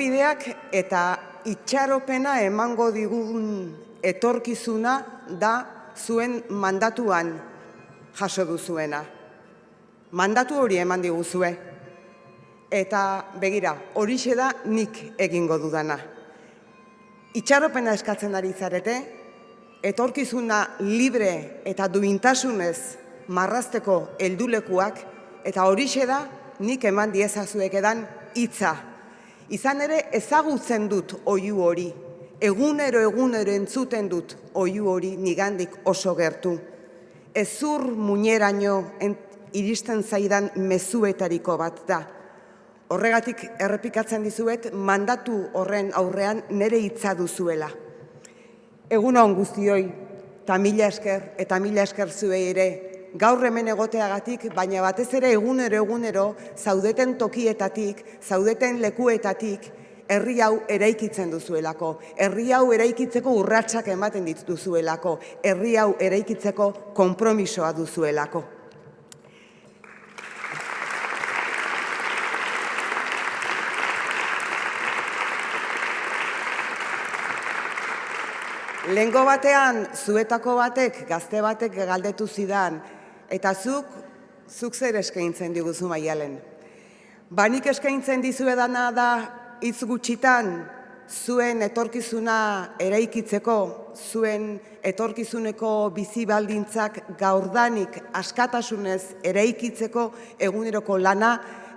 konponbideak eta itxaropena emango digun etorkizuna da zuen mandatuan jaso duzuena. Mandatu hori eman diguzue. Eta begira, horixe da nik egingo dudana. Itxaropena eskatzen ari zarete, etorkizuna libre eta duintasunez marrazteko heldulekuak eta horixe da nik eman diezazuek edan hitza. Izan ere ezagutzen dut oihu hori, egunero egunero entzuten dut oihu hori nigandik oso gertu. Ezur muñeraino iristen zaidan mezuetariko bat da. Horregatik errepikatzen dizuet mandatu horren aurrean nere hitza duzuela. Egun hon guztioi, eta mila esker, eta mila esker zuei ere, gaur hemen egoteagatik, baina batez ere egunero egunero, zaudeten tokietatik, zaudeten lekuetatik, herri hau eraikitzen duzuelako, herri hau eraikitzeko urratsak ematen dituzuelako, herri hau eraikitzeko konpromisoa duzuelako. Lengo batean, zuetako batek, gazte batek galdetu zidan, eta zuk, zuk zer eskaintzen diguzu maialen. Banik eskaintzen dizuedana da, hitz gutxitan, zuen etorkizuna eraikitzeko, zuen etorkizuneko bizi baldintzak gaurdanik askatasunez eraikitzeko eguneroko lana,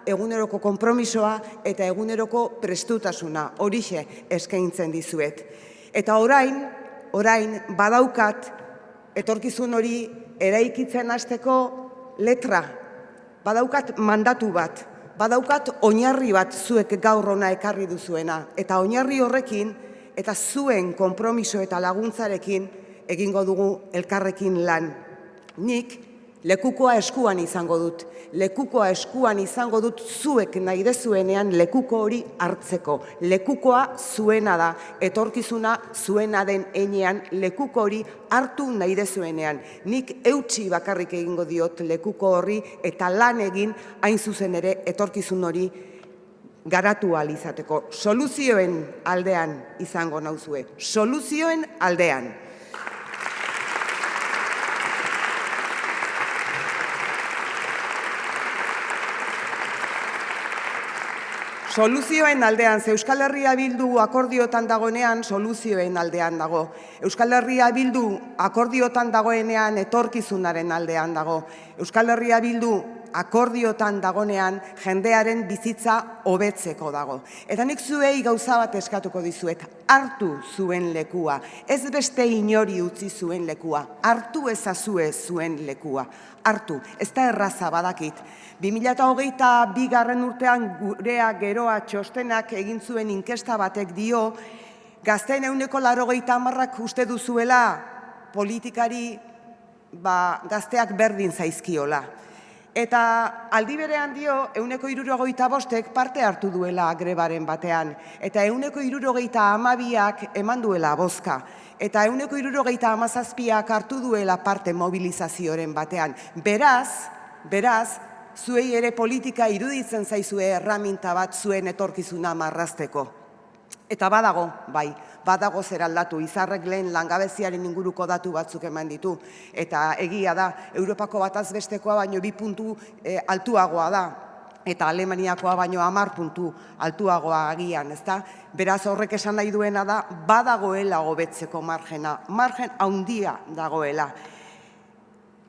eguneroko konpromisoa eta eguneroko prestutasuna, horixe eskaintzen dizuet. Eta orain, orain badaukat etorkizun hori eraikitzen hasteko letra, badaukat mandatu bat, badaukat oinarri bat zuek gaur ona ekarri duzuena, eta oinarri horrekin eta zuen konpromiso eta laguntzarekin egingo dugu elkarrekin lan. Nik lekukoa eskuan izango dut. Lekukoa eskuan izango dut zuek nahi dezuenean lekuko hori hartzeko. Lekukoa zuena da, etorkizuna zuena den enean lekuko hori hartu nahi dezuenean. Nik eutxi bakarrik egingo diot lekuko horri eta lan egin hain zuzen ere etorkizun hori garatu izateko. Soluzioen aldean izango nauzue. Soluzioen aldean. Soluzioen aldean, ze Euskal Herria Bildu akordiotan dagoenean, soluzioen aldean dago. Euskal Herria Bildu akordiotan dagoenean, etorkizunaren aldean dago. Euskal Herria Bildu akordiotan dagonean jendearen bizitza hobetzeko dago. Eta nik zuei gauza bat eskatuko dizuet, hartu zuen lekua, ez beste inori utzi zuen lekua, hartu ezazue zuen lekua, hartu, ez da erraza badakit. 2008 bigarren urtean gurea geroa txostenak egin zuen inkesta batek dio, gazten euneko laro amarrak uste duzuela politikari ba, gazteak berdin zaizkiola. Eta aldi berean dio, euneko irurogeita bostek parte hartu duela grebaren batean. Eta euneko irurogeita amabiak eman duela bozka. Eta euneko irurogeita amazazpiak hartu duela parte mobilizazioaren batean. Beraz, beraz, zuei ere politika iruditzen zaizue erraminta bat zuen etorkizuna marrazteko. Eta badago, bai, badago zer aldatu, izarrek lehen langabeziaren inguruko datu batzuk eman ditu. Eta egia da, Europako bataz bestekoa baino bi puntu e, altuagoa da, eta Alemaniakoa baino amar puntu altuagoa agian, ezta? Beraz horrek esan nahi duena da, badagoela hobetzeko margena, margen handia dagoela.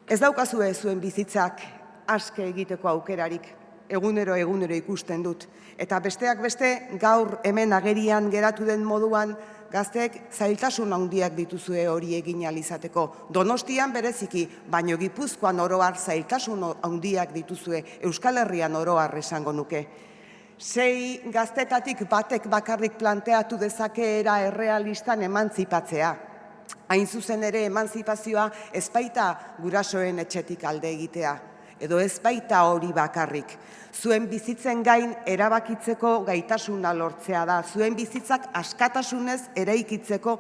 Ez daukazue zuen bizitzak aske egiteko aukerarik, egunero egunero ikusten dut. Eta besteak beste, gaur hemen agerian geratu den moduan, gazteek zailtasun handiak dituzue hori egin alizateko. Donostian bereziki, baino gipuzkoan oroar zailtasun handiak dituzue Euskal Herrian oroar esango nuke. Sei gaztetatik batek bakarrik planteatu dezakeera errealistan emantzipatzea. Hain zuzen ere emantzipazioa ezpaita gurasoen etxetik alde egitea edo ez baita hori bakarrik. Zuen bizitzen gain erabakitzeko gaitasuna lortzea da. Zuen bizitzak askatasunez eraikitzeko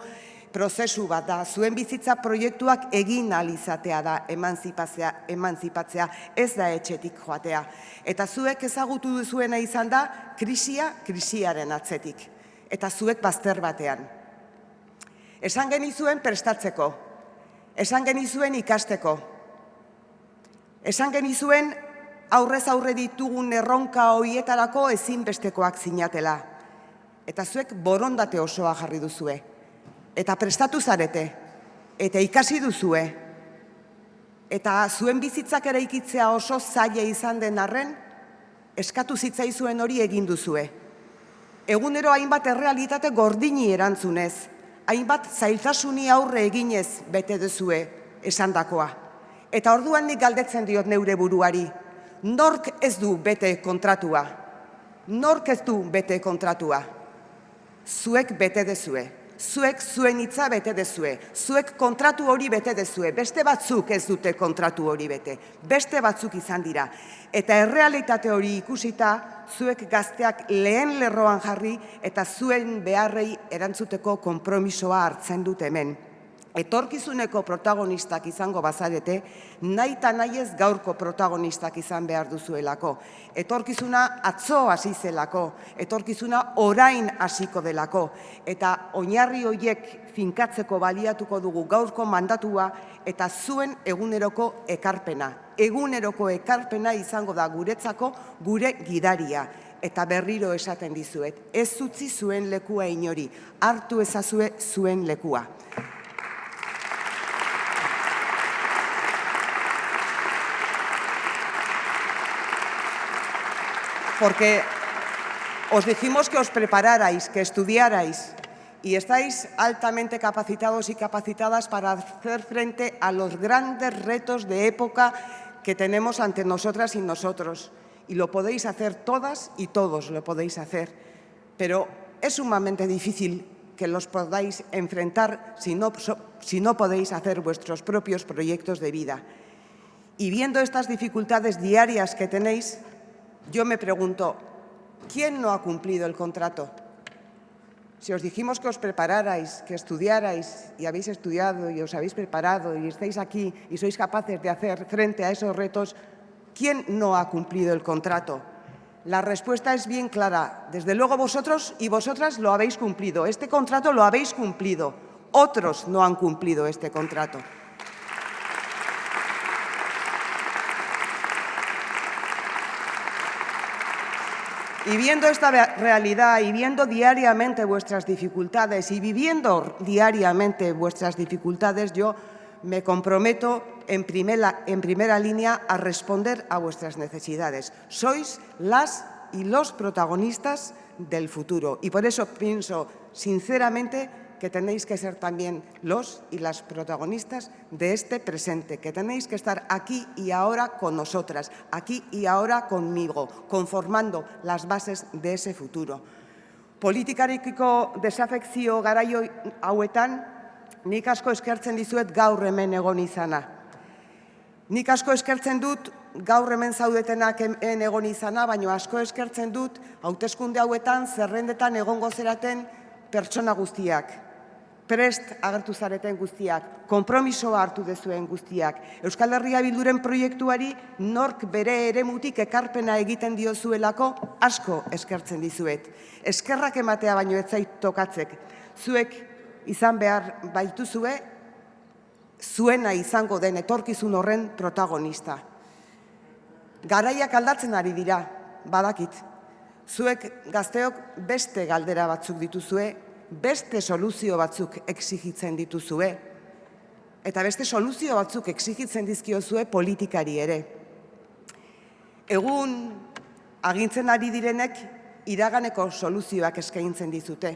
prozesu bat da, zuen bizitza proiektuak egin alizatea da emanzipatzea, emanzipatzea, ez da etxetik joatea. Eta zuek ezagutu duzuena izan da, krisia, krisiaren atzetik. Eta zuek bazter batean. Esan genizuen prestatzeko, esan genizuen ikasteko, esan genizuen aurrez aurre ditugun erronka hoietarako ezinbestekoak zinatela. Eta zuek borondate osoa jarri duzue eta prestatu zarete, eta ikasi duzue, eta zuen bizitzak ere ikitzea oso zaila izan den arren, eskatu zitzaizuen hori egin duzue. Egunero hainbat errealitate gordini erantzunez, hainbat zailtasuni aurre eginez bete duzue esandakoa. Eta orduan nik galdetzen diot neure buruari, nork ez du bete kontratua? Nork ez du bete kontratua? Zuek bete dezue zuek zuen hitza bete dezue, zuek kontratu hori bete dezue, beste batzuk ez dute kontratu hori bete, beste batzuk izan dira. Eta errealitate hori ikusita, zuek gazteak lehen lerroan jarri eta zuen beharrei erantzuteko konpromisoa hartzen dut hemen etorkizuneko protagonistak izango bazarete, nahi eta nahi ez gaurko protagonistak izan behar duzuelako. Etorkizuna atzo hasi zelako, etorkizuna orain hasiko delako, eta oinarri horiek finkatzeko baliatuko dugu gaurko mandatua eta zuen eguneroko ekarpena. Eguneroko ekarpena izango da guretzako gure gidaria eta berriro esaten dizuet. Ez utzi zuen lekua inori, hartu ezazue zuen lekua. Porque os dijimos que os prepararais, que estudiarais y estáis altamente capacitados y capacitadas para hacer frente a los grandes retos de época que tenemos ante nosotras y nosotros. Y lo podéis hacer todas y todos lo podéis hacer. Pero es sumamente difícil que los podáis enfrentar si no, si no podéis hacer vuestros propios proyectos de vida. Y viendo estas dificultades diarias que tenéis, yo me pregunto, ¿quién no ha cumplido el contrato? Si os dijimos que os prepararais, que estudiarais y habéis estudiado y os habéis preparado y estáis aquí y sois capaces de hacer frente a esos retos, ¿quién no ha cumplido el contrato? La respuesta es bien clara. Desde luego vosotros y vosotras lo habéis cumplido. Este contrato lo habéis cumplido. Otros no han cumplido este contrato. Y viendo esta realidad y viendo diariamente vuestras dificultades y viviendo diariamente vuestras dificultades, yo me comprometo en primera, en primera línea a responder a vuestras necesidades. Sois las y los protagonistas del futuro y por eso pienso sinceramente que tenéis que ser también los y las protagonistas de este presente, que tenéis que estar aquí y ahora con nosotras, aquí y ahora conmigo, conformando las bases de ese futuro. Politikarekiko desafekzio garaio hauetan, nik asko eskertzen dizuet gaur hemen egon izana. Nik asko eskertzen dut gaur hemen zaudetenak hemen egon izana, baina asko eskertzen dut hauteskunde hauetan zerrendetan egongo zeraten pertsona guztiak prest agertu zareten guztiak, konpromisoa hartu dezuen guztiak. Euskal Herria Bilduren proiektuari nork bere eremutik ekarpena egiten diozuelako asko eskertzen dizuet. Eskerrak ematea baino ez zait tokatzek. Zuek izan behar baituzue, zuena izango den etorkizun horren protagonista. Garaiak aldatzen ari dira, badakit. Zuek gazteok beste galdera batzuk dituzue, beste soluzio batzuk exigitzen dituzue, eta beste soluzio batzuk exigitzen dizkiozue politikari ere. Egun agintzen ari direnek iraganeko soluzioak eskaintzen dizute,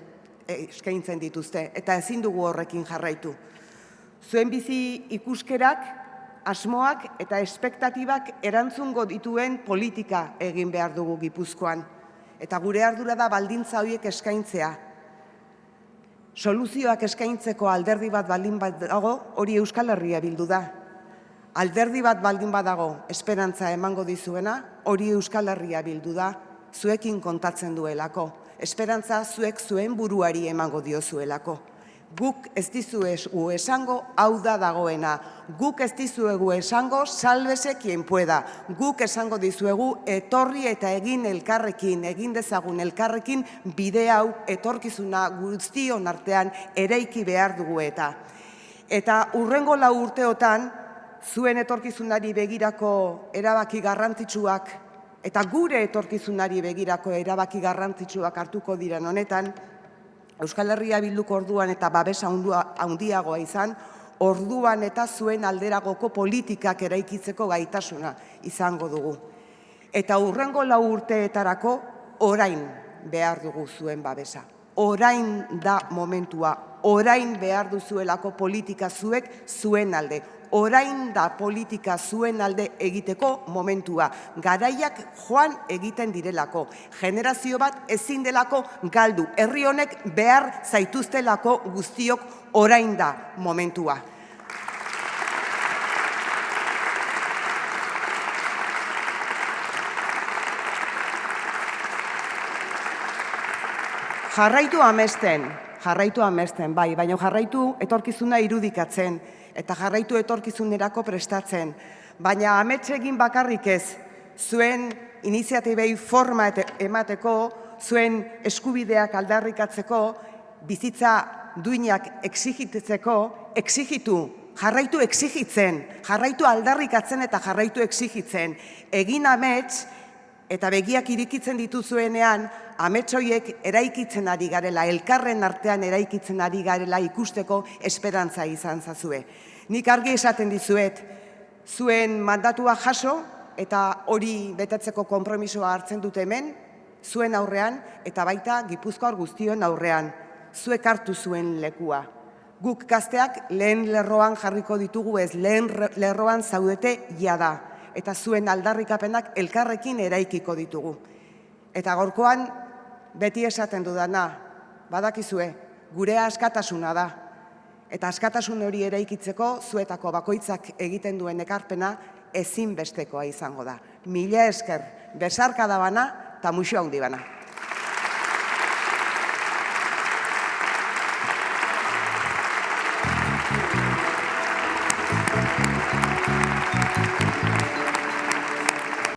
eskaintzen dituzte, eta ezin dugu horrekin jarraitu. Zuen bizi ikuskerak, asmoak eta espektatibak erantzungo dituen politika egin behar dugu Gipuzkoan. Eta gure ardura da baldintza horiek eskaintzea, soluzioak eskaintzeko alderdi bat baldin bat dago, hori Euskal Herria bildu da. Alderdi bat baldin badago esperantza emango dizuena, hori Euskal Herria bildu da, zuekin kontatzen duelako. Esperantza zuek zuen buruari emango diozuelako. Guk ez dizuegu esango hau da dagoena. Guk ez dizuegu esango salbese quien pueda. Guk esango dizuegu etorri eta egin elkarrekin, egin dezagun elkarrekin bide hau etorkizuna guztion artean ereiki behar dugu eta. Eta urrengo lau urteotan, zuen etorkizunari begirako erabaki garrantzitsuak eta gure etorkizunari begirako erabaki garrantzitsuak hartuko diren honetan, Euskal Herria Bilduk orduan eta babesa handiagoa izan, orduan eta zuen alderagoko politikak eraikitzeko gaitasuna izango dugu. Eta urrengo lau urteetarako orain behar dugu zuen babesa. Orain da momentua, orain behar duzuelako politika zuek zuen alde orain da politika zuen alde egiteko momentua. Garaiak joan egiten direlako. Generazio bat ezin delako galdu. Herri honek behar zaituztelako guztiok orain da momentua. Jarraitu amesten, jarraitu amesten, bai, baina jarraitu etorkizuna irudikatzen eta jarraitu etorkizunerako prestatzen. Baina egin bakarrik ez, zuen iniziatibei forma emateko, zuen eskubideak aldarrikatzeko, bizitza duinak exigitetzeko, exigitu, jarraitu exigitzen, jarraitu aldarrikatzen eta jarraitu exigitzen. Egin amets, eta begiak irikitzen dituzuenean, ametsoiek eraikitzen ari garela, elkarren artean eraikitzen ari garela ikusteko esperantza izan zazue. Nik argi esaten dizuet, zuen mandatua jaso eta hori betetzeko konpromisoa hartzen dute hemen, zuen aurrean eta baita gipuzkoar guztion aurrean, zuek hartu zuen lekua. Guk gazteak lehen lerroan jarriko ditugu ez, lehen lerroan zaudete jada eta zuen aldarrikapenak elkarrekin eraikiko ditugu. Eta gorkoan, beti esaten dudana, badakizue, gure askatasuna da. Eta askatasun hori eraikitzeko, zuetako bakoitzak egiten duen ekarpena, ezinbestekoa izango da. Mila esker, besarka da bana, eta muxo handi bana.